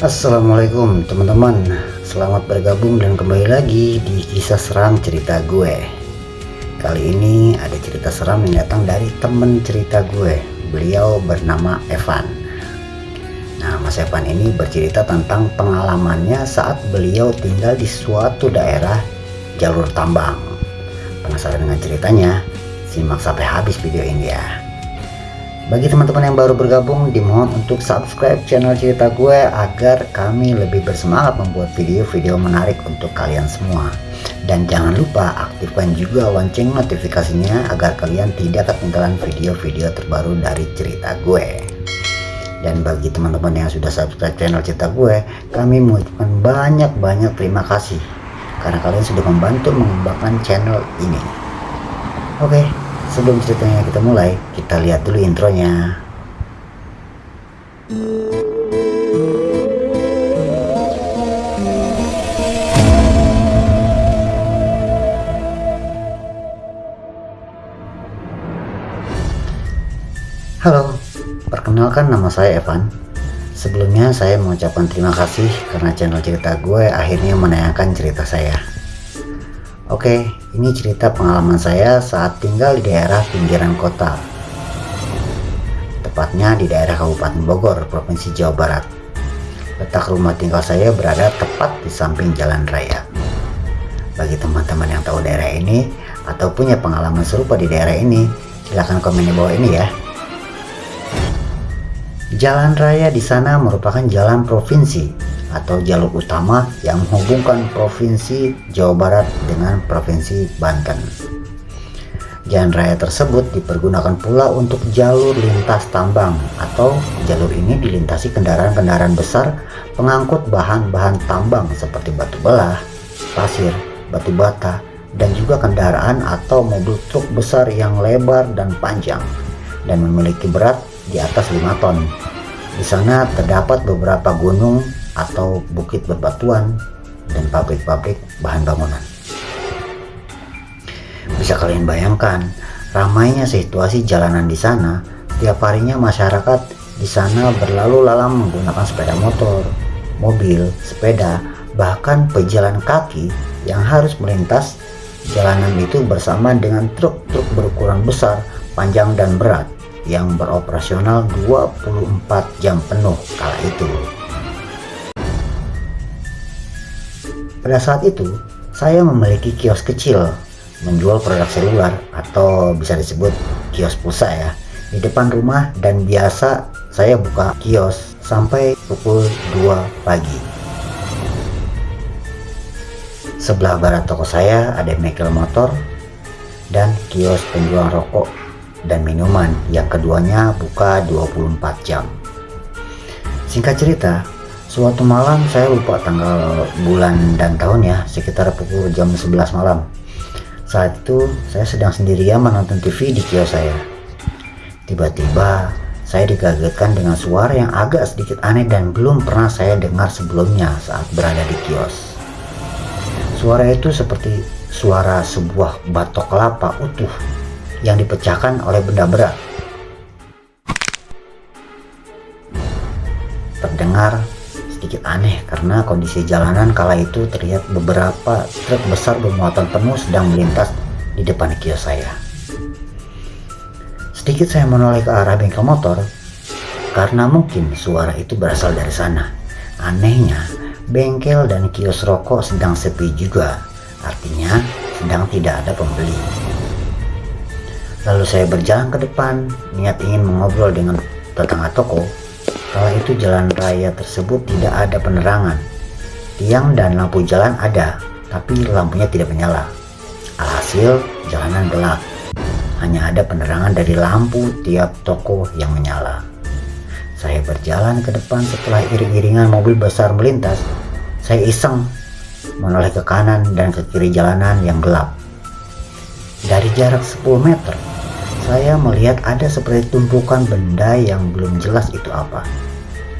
Assalamualaikum teman-teman. Selamat bergabung dan kembali lagi di kisah seram cerita gue. Kali ini ada cerita seram yang datang dari temen cerita gue. Beliau bernama Evan. Nah Mas Evan ini bercerita tentang pengalamannya saat beliau tinggal di suatu daerah jalur tambang. Penasaran dengan ceritanya? Simak sampai habis video ini ya bagi teman-teman yang baru bergabung, dimohon untuk subscribe channel cerita gue agar kami lebih bersemangat membuat video-video menarik untuk kalian semua. Dan jangan lupa aktifkan juga lonceng notifikasinya agar kalian tidak ketinggalan video-video terbaru dari cerita gue. Dan bagi teman-teman yang sudah subscribe channel cerita gue, kami mengucapkan banyak-banyak terima kasih karena kalian sudah membantu mengembangkan channel ini. Oke, Sebelum ceritanya kita mulai, kita lihat dulu intronya. Halo, perkenalkan nama saya Evan. Sebelumnya saya mengucapkan terima kasih karena channel cerita gue akhirnya menayangkan cerita saya. Oke, ini cerita pengalaman saya saat tinggal di daerah pinggiran kota. Tepatnya di daerah Kabupaten Bogor, Provinsi Jawa Barat. Letak rumah tinggal saya berada tepat di samping jalan raya. Bagi teman-teman yang tahu daerah ini atau punya pengalaman serupa di daerah ini, silahkan komen di bawah ini ya. Jalan raya di sana merupakan jalan provinsi atau jalur utama yang menghubungkan Provinsi Jawa Barat dengan Provinsi Banten. Jalan raya tersebut dipergunakan pula untuk jalur lintas tambang atau jalur ini dilintasi kendaraan-kendaraan besar pengangkut bahan-bahan tambang seperti batu belah, pasir, batu bata, dan juga kendaraan atau mobil truk besar yang lebar dan panjang dan memiliki berat di atas 5 ton. Di sana terdapat beberapa gunung atau bukit berbatuan dan pabrik-pabrik bahan bangunan. Bisa kalian bayangkan ramainya situasi jalanan di sana. Tiap harinya masyarakat di sana berlalu lalang menggunakan sepeda motor, mobil, sepeda, bahkan pejalan kaki yang harus melintas jalanan itu bersama dengan truk-truk berukuran besar, panjang dan berat yang beroperasional 24 jam penuh kala itu. Pada saat itu, saya memiliki kios kecil menjual produk seluler atau bisa disebut kios pulsa ya di depan rumah dan biasa saya buka kios sampai pukul 2 pagi. Sebelah barat toko saya ada bengkel motor dan kios penjual rokok dan minuman yang keduanya buka 24 jam. Singkat cerita, Suatu malam saya lupa tanggal bulan dan tahun ya sekitar pukul jam 11 malam. Saat itu saya sedang sendirian menonton TV di kios saya. Tiba-tiba saya dikagetkan dengan suara yang agak sedikit aneh dan belum pernah saya dengar sebelumnya saat berada di kios. Suara itu seperti suara sebuah batok kelapa utuh yang dipecahkan oleh benda berat. Terdengar sedikit aneh karena kondisi jalanan kala itu terlihat beberapa truk besar bermuatan penuh sedang melintas di depan kios saya. Sedikit saya menoleh ke arah bengkel motor karena mungkin suara itu berasal dari sana. Anehnya, bengkel dan kios rokok sedang sepi juga, artinya sedang tidak ada pembeli. Lalu saya berjalan ke depan, niat ingin mengobrol dengan tetangga toko Kala itu jalan raya tersebut tidak ada penerangan. Tiang dan lampu jalan ada, tapi lampunya tidak menyala. Alhasil, jalanan gelap. Hanya ada penerangan dari lampu tiap toko yang menyala. Saya berjalan ke depan setelah iring-iringan mobil besar melintas. Saya iseng menoleh ke kanan dan ke kiri jalanan yang gelap. Dari jarak 10 meter, saya melihat ada seperti tumpukan benda yang belum jelas itu apa.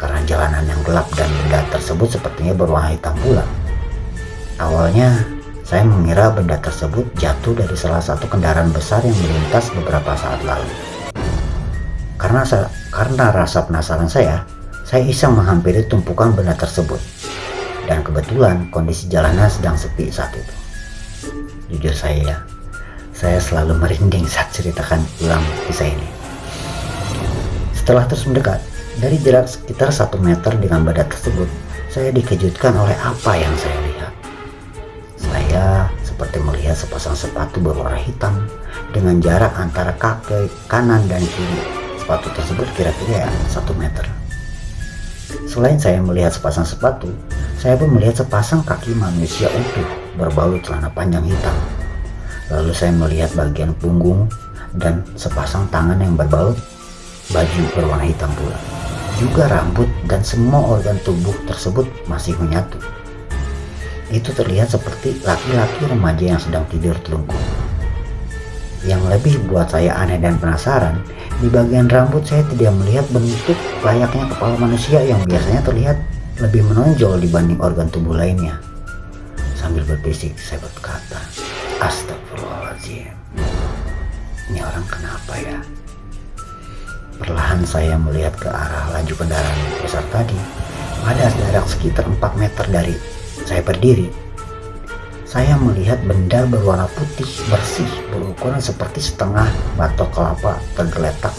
Karena jalanan yang gelap dan benda tersebut sepertinya berwarna hitam pula. Awalnya, saya mengira benda tersebut jatuh dari salah satu kendaraan besar yang melintas beberapa saat lalu. Karena karena rasa penasaran saya, Saya iseng menghampiri tumpukan benda tersebut. Dan kebetulan kondisi jalanan sedang sepi saat itu. Jujur saya ya, saya selalu merinding saat ceritakan ulang kisah ini. Setelah terus mendekat, dari jarak sekitar satu meter dengan benda tersebut, saya dikejutkan oleh apa yang saya lihat. Saya seperti melihat sepasang sepatu berwarna hitam dengan jarak antara kaki kanan dan kiri. Sepatu tersebut kira-kira satu meter. Selain saya melihat sepasang sepatu, saya pun melihat sepasang kaki manusia utuh berbalut celana panjang hitam Lalu saya melihat bagian punggung dan sepasang tangan yang berbalut baju berwarna hitam pula. Juga rambut dan semua organ tubuh tersebut masih menyatu. Itu terlihat seperti laki-laki remaja yang sedang tidur telungkup. Yang lebih buat saya aneh dan penasaran, di bagian rambut saya tidak melihat bentuk layaknya kepala manusia yang biasanya terlihat lebih menonjol dibanding organ tubuh lainnya. Sambil berbisik, saya berkata, Astagfirullahaladzim. Ini orang kenapa ya? Perlahan saya melihat ke arah laju kendaraan besar tadi. Pada jarak sekitar 4 meter dari saya berdiri. Saya melihat benda berwarna putih bersih berukuran seperti setengah batok kelapa tergeletak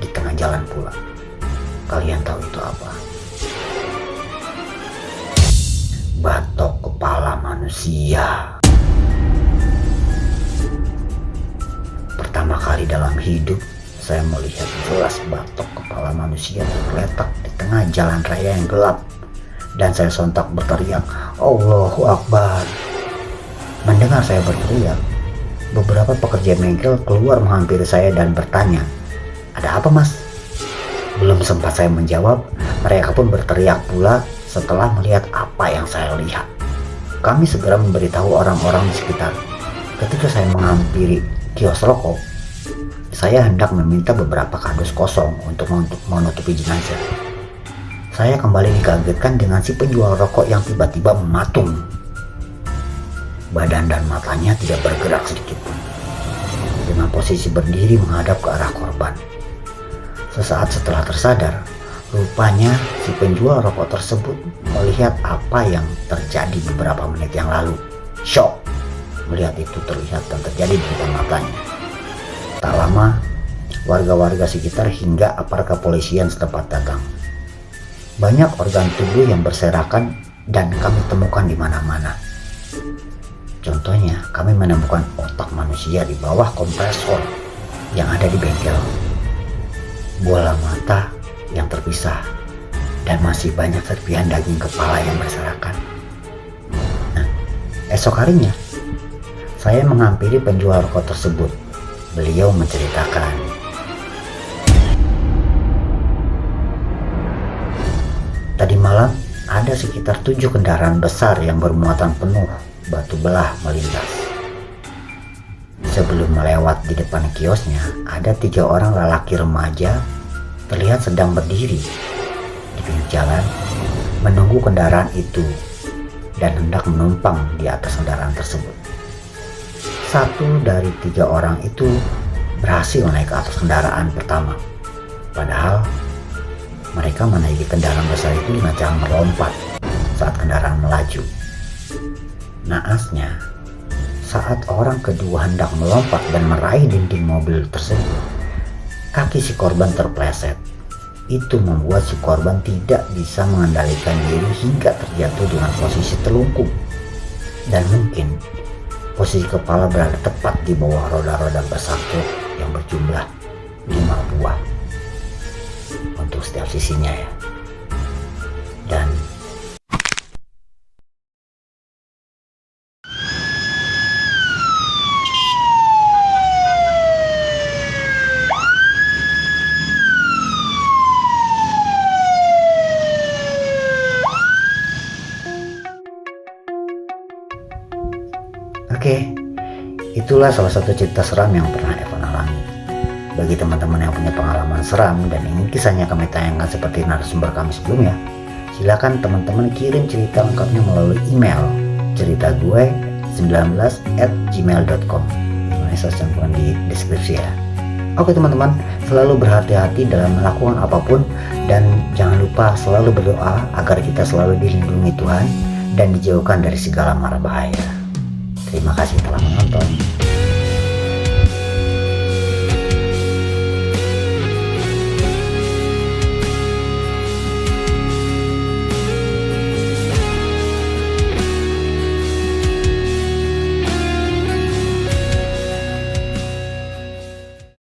di tengah jalan pula. Kalian tahu itu apa? Batok kepala manusia. Pertama kali dalam hidup saya melihat jelas batok kepala manusia tergeletak di tengah jalan raya yang gelap. Dan saya sontak berteriak Allahu Akbar. Mendengar saya berteriak beberapa pekerja bengkel keluar menghampiri saya dan bertanya ada apa mas? Belum sempat saya menjawab mereka pun berteriak pula setelah melihat apa yang saya lihat. Kami segera memberitahu orang-orang di sekitar. Ketika saya menghampiri kios rokok, saya hendak meminta beberapa kardus kosong untuk menutupi jenazah. Saya kembali dikagetkan dengan si penjual rokok yang tiba-tiba mematung. Badan dan matanya tidak bergerak sedikit. Dengan posisi berdiri menghadap ke arah korban. Sesaat setelah tersadar, rupanya si penjual rokok tersebut melihat apa yang terjadi beberapa menit yang lalu. Shock melihat itu terlihat dan terjadi di depan matanya. Tak lama, warga-warga sekitar hingga aparat kepolisian setempat datang. Banyak organ tubuh yang berserakan dan kami temukan di mana-mana. Contohnya, kami menemukan otak manusia di bawah kompresor yang ada di bengkel. Bola mata yang terpisah dan masih banyak serpihan daging kepala yang berserakan. Nah, esok harinya saya menghampiri penjual rokok tersebut. Beliau menceritakan. Tadi malam ada sekitar tujuh kendaraan besar yang bermuatan penuh batu belah melintas. Sebelum melewat di depan kiosnya, ada tiga orang lelaki remaja terlihat sedang berdiri di pinggir jalan menunggu kendaraan itu dan hendak menumpang di atas kendaraan tersebut satu dari tiga orang itu berhasil naik ke atas kendaraan pertama. Padahal mereka menaiki kendaraan besar itu dengan cara melompat saat kendaraan melaju. Naasnya, saat orang kedua hendak melompat dan meraih dinding mobil tersebut, kaki si korban terpleset. Itu membuat si korban tidak bisa mengendalikan diri hingga terjatuh dengan posisi telungkup. Dan mungkin Posisi kepala berada tepat di bawah roda-roda bersatu yang berjumlah lima buah untuk setiap sisinya ya. Dan itulah salah satu cerita seram yang pernah Evan alami. Bagi teman-teman yang punya pengalaman seram dan ingin kisahnya kami tayangkan seperti narasumber kami sebelumnya, silakan teman-teman kirim cerita lengkapnya melalui email cerita gue 19 at gmail.com. Saya cantumkan di deskripsi ya. Oke teman-teman, selalu berhati-hati dalam melakukan apa pun dan jangan lupa selalu berdoa agar kita selalu dilindungi Tuhan dan dijauhkan dari segala mara bahaya. Terima kasih telah menonton.